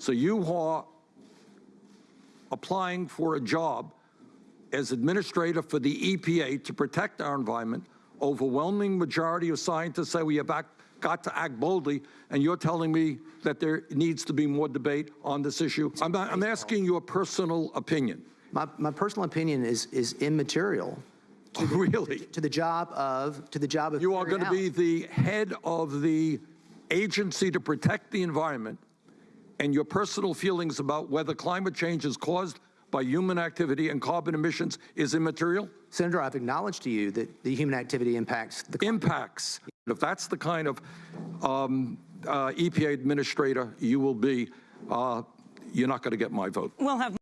So you are applying for a job as administrator for the EPA to protect our environment. Overwhelming majority of scientists say we have act- got to act boldly, and you're telling me that there needs to be more debate on this issue? I'm, not- I'm asking you a personal opinion. My, my personal opinion is, is immaterial Really? to the job of, to the job of. You are going to be the head of the agency to protect the environment, and your personal feelings about whether climate change is caused by human activity and carbon emissions is immaterial? Senator, I've acknowledged to you that the human activity impacts the. Impacts. If that's the kind of um, uh, EPA administrator you will be, uh, you're not going to get my vote. We'll have